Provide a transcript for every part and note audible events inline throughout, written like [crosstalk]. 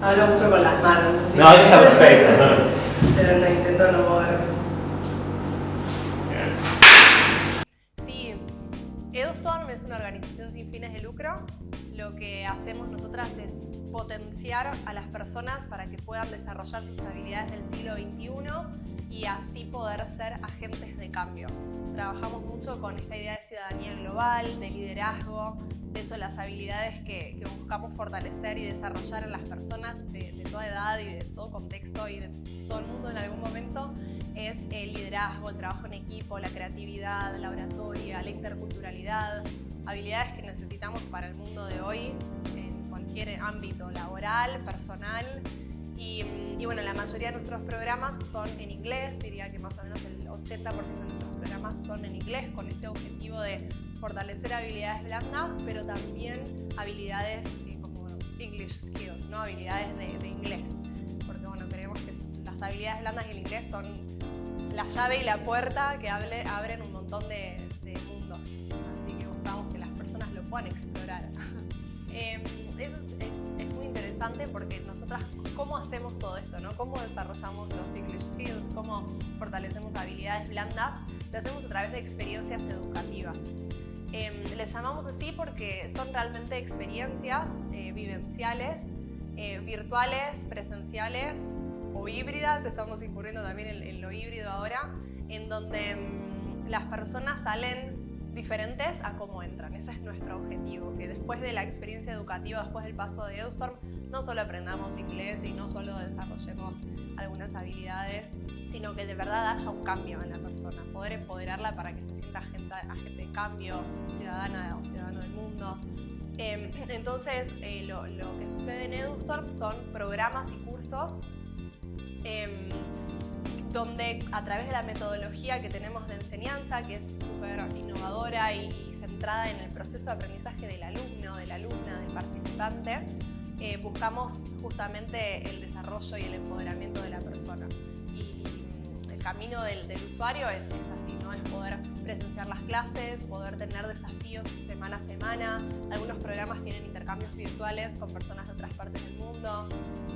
Hablo mucho con las manos. ¿sí? No, eso está perfecto. Pero no intento no moverme. Sí, EduStorm es una organización sin fines de lucro. Lo que hacemos nosotras es potenciar a las personas para que puedan desarrollar sus habilidades del siglo XXI y así poder ser agentes de cambio. Trabajamos mucho con esta idea de ciudadanía global, de liderazgo, hecho las habilidades que, que buscamos fortalecer y desarrollar en las personas de, de toda edad y de todo contexto y de todo el mundo en algún momento es el liderazgo, el trabajo en equipo, la creatividad, la oratoria, la interculturalidad, habilidades que necesitamos para el mundo de hoy en cualquier ámbito laboral, personal. Y, y bueno, la mayoría de nuestros programas son en inglés, diría que más o menos el 80% de nuestros programas son en inglés con este objetivo de fortalecer habilidades blandas, pero también habilidades eh, como English skills, ¿no? habilidades de, de inglés. Porque bueno, creemos que las habilidades blandas y el inglés son la llave y la puerta que hable, abren un montón de, de mundos. Así que buscamos que las personas lo puedan explorar. [laughs] Eh, eso es, es, es, muy interesante porque nosotras, ¿cómo hacemos todo esto? ¿no? ¿Cómo desarrollamos los English skills? ¿Cómo fortalecemos habilidades blandas? Lo hacemos a través de experiencias educativas. Eh, les llamamos así porque son realmente experiencias eh, vivenciales, eh, virtuales, presenciales o híbridas, estamos incurriendo también en, en lo híbrido ahora, en donde mmm, las personas salen diferentes a cómo entran. Ese es nuestro objetivo, que después de la experiencia educativa, después del paso de EduStorm, no solo aprendamos inglés y no solo desarrollemos algunas habilidades, sino que de verdad haya un cambio en la persona, poder empoderarla para que se sienta agente, de cambio, ciudadana o ciudadano del mundo. Eh, entonces, eh, lo, lo, que sucede en EduStorm son programas y cursos eh, donde a través de la metodología que tenemos de enseñanza, que es súper innovadora y, centrada en el proceso de aprendizaje del alumno, de la alumna, del participante, eh, buscamos justamente el desarrollo y el empoderamiento de la persona. Y, el camino del, usuario es, ¿no? es poder presenciar las clases, poder tener desafíos semana a semana. Algunos programas tienen intercambios virtuales con personas de otras partes del mundo.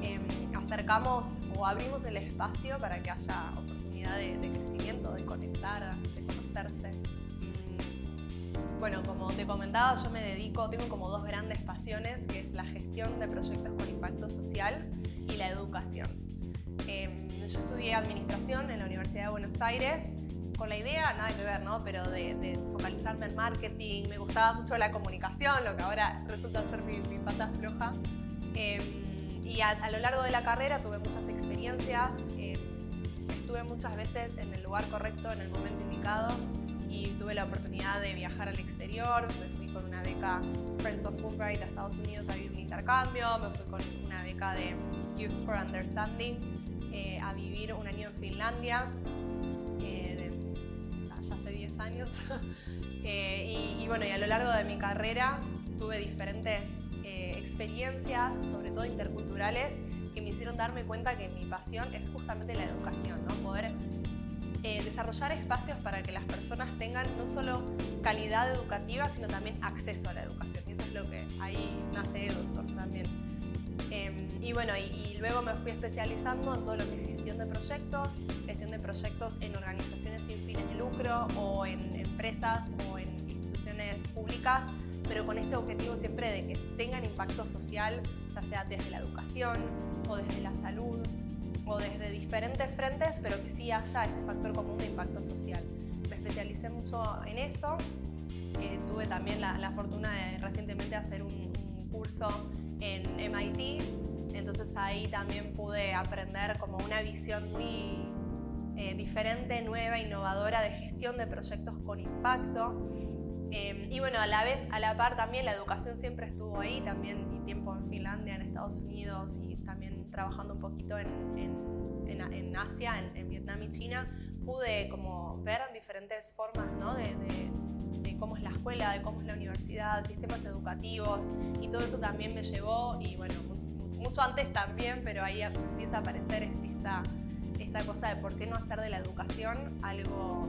Eh, acercamos o abrimos el espacio para que haya oportunidad de, de crecimiento, de conectar, de conocerse. Mm, bueno, como te comentaba, yo me dedico, tengo como dos grandes pasiones, que es la gestión de proyectos con impacto social y la educación. Eh, yo estudié administración en la Universidad de Buenos Aires con la idea, nada que ver, ¿no? Pero de, de, focalizarme en marketing, me gustaba mucho la comunicación, lo que ahora resulta ser mi, mi pata floja. Eh, y a, lo largo de la carrera tuve muchas experiencias, eh, estuve muchas veces en el lugar correcto, en el momento indicado y tuve la oportunidad de viajar al exterior, me fui con una beca Friends of Fulbright a Estados Unidos a vivir un intercambio, me fui con una beca de Youth for Understanding eh, a vivir un año en Finlandia, eh, hace 10 años, [laughs] y, y bueno, y a lo largo de mi carrera tuve diferentes eh, experiencias, sobre todo interculturales, que me hicieron darme cuenta que mi pasión es justamente la educación, ¿no? poder eh, desarrollar espacios para que las personas tengan no solo calidad educativa, sino también acceso a la educación. Y eso es lo que ahí nace EduStorm también. Eh, y bueno, y, y, luego me fui especializando en todo lo que es gestión de proyectos, gestión de proyectos en o en empresas o en instituciones públicas pero con este objetivo siempre de que tengan impacto social, ya sea desde la educación o desde la salud o desde diferentes frentes, pero que sí haya este factor común de impacto social. Me especialicé mucho en eso, eh, tuve también la, la, fortuna de recientemente hacer un, un, curso en MIT, entonces ahí también pude aprender como una visión muy eh, diferente, nueva, innovadora de gestión de proyectos con impacto eh, y bueno, a la vez, a la par también la educación siempre estuvo ahí, también mi tiempo en Finlandia, en Estados Unidos y también trabajando un poquito en, en, en, en Asia, en, Vietnam y China, pude como ver diferentes formas ¿no? de, de, de, cómo es la escuela, de cómo es la universidad, sistemas educativos y todo eso también me llevó y bueno, mucho, mucho antes también, pero ahí empieza a aparecer esta, esta cosa de por qué no hacer de la educación algo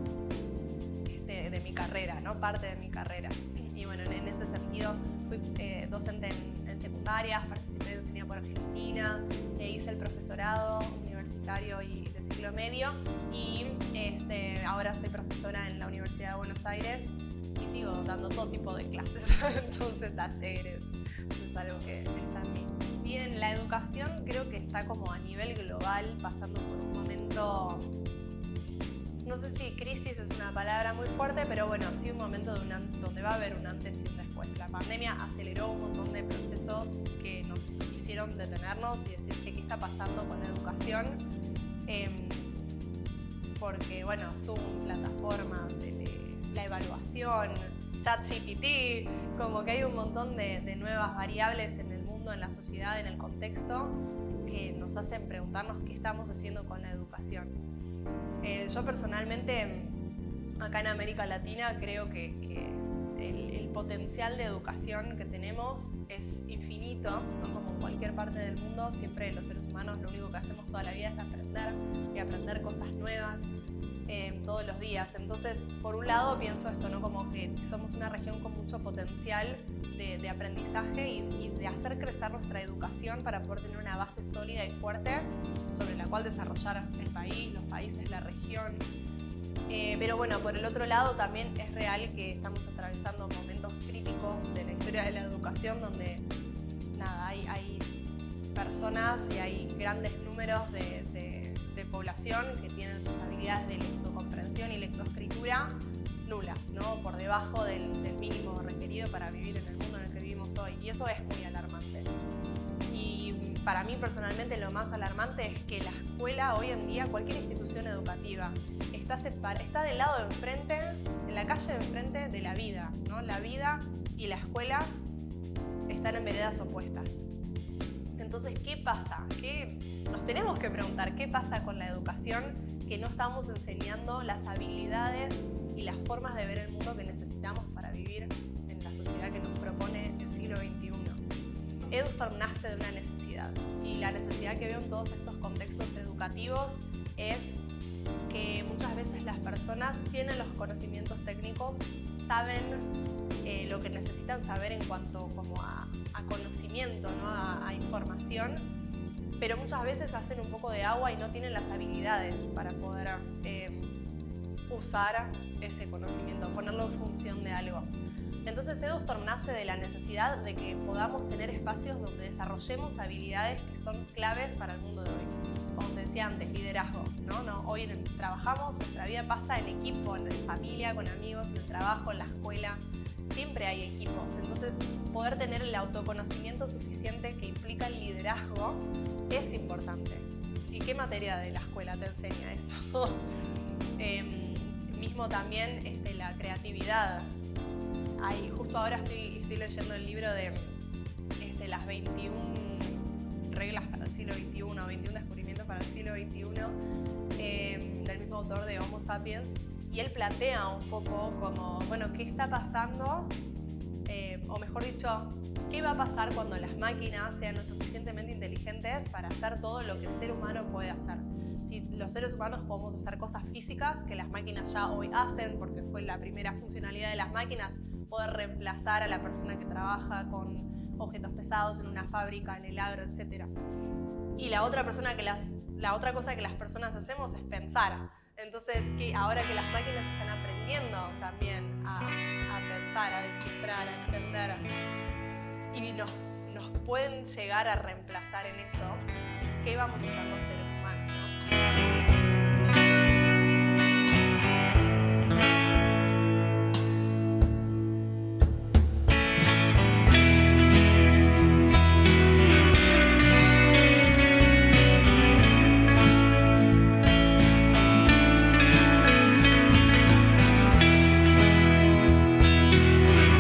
de, de, mi carrera, ¿no? parte de mi carrera. Y bueno, en, ese sentido fui eh, docente en, en, secundarias, participé en Cine por Argentina, e hice el profesorado universitario y de ciclo medio y este, ahora soy profesora en la Universidad de Buenos Aires y sigo dando todo tipo de clases, [laughs] entonces talleres, es algo que está en mí. Bien, la educación creo que está como a nivel global pasando por un momento no sé si crisis es una palabra muy fuerte, pero bueno, sí un momento donde va a haber un antes y un después. La pandemia aceleró un montón de procesos que nos hicieron detenernos y decir, ¿qué está pasando con la educación? Em, porque, bueno, Zoom, plataformas, la evaluación, ChatGPT, como que hay un montón de nuevas variables en el mundo, en la sociedad, en el contexto, que nos hacen preguntarnos qué estamos haciendo con la educación. Eh, yo personalmente, acá en América Latina, creo que, el, potencial de educación que tenemos es infinito, como en cualquier parte del mundo, siempre los seres humanos lo único que hacemos toda la vida es aprender y aprender cosas nuevas. Eh, todos los días. Entonces, por un lado pienso esto, ¿no? Como que somos una región con mucho potencial de, aprendizaje y, de hacer crecer nuestra educación para poder tener una base sólida y fuerte sobre la cual desarrollar el país, los países, la región. Eh, pero bueno, por el otro lado también es real que estamos atravesando momentos críticos de la historia de la educación donde nada, hay, hay personas y hay grandes números de, de población que tienen sus habilidades de lectocomprensión y lectoescritura ¿no? por debajo del, mínimo requerido para vivir en el mundo en el que vivimos hoy. Y eso es muy alarmante. Y para mí personalmente lo más alarmante es que la escuela hoy en día, cualquier institución educativa, está, está del lado de enfrente, en la calle de enfrente de la vida. ¿no? La vida y la escuela están en veredas opuestas. Entonces, ¿qué pasa? Nos tenemos que preguntar, ¿qué pasa con la educación que no estamos enseñando las habilidades y las formas de ver el mundo que necesitamos para vivir en la sociedad que nos propone el siglo XXI. EduStorm nace de una necesidad y la necesidad que veo en todos estos contextos educativos es que muchas veces las personas tienen los conocimientos técnicos, saben eh, lo que necesitan saber en cuanto como a, conocimiento, ¿no? a, información, pero muchas veces hacen un poco de agua y no tienen las habilidades para poder eh, usar ese conocimiento, ponerlo en función de algo. Entonces EduStorm nace de la necesidad de que podamos tener espacios donde desarrollemos habilidades que son claves para el mundo de hoy. Como te decía antes, liderazgo. ¿no? ¿No? Hoy trabajamos, nuestra vida pasa en equipo, en familia, con amigos, en el trabajo, en la escuela. Siempre hay equipos. Entonces, poder tener el autoconocimiento suficiente que implica el liderazgo es importante. ¿Y qué materia de la escuela te enseña eso? [laughs] Em, mismo también este, la creatividad. Hay, justo ahora estoy, estoy leyendo el libro de este, las 21 Em, del mismo autor de Homo Sapiens, y él plantea un poco como, bueno, ¿qué está pasando? Em, o mejor dicho, ¿qué va a pasar cuando las máquinas sean lo suficientemente inteligentes para hacer todo lo que el ser humano puede hacer? los seres humanos podemos hacer cosas físicas que las máquinas ya hoy hacen, porque fue la primera funcionalidad de las máquinas, poder reemplazar a la persona que trabaja con objetos pesados en una fábrica, en el agro, etc. Y la otra, persona que las, la otra cosa que las personas hacemos es pensar. Entonces, que ahora que las máquinas están aprendiendo también a, pensar, a descifrar, a entender, y nos, nos pueden llegar a reemplazar en eso, ¿qué vamos a hacer los seres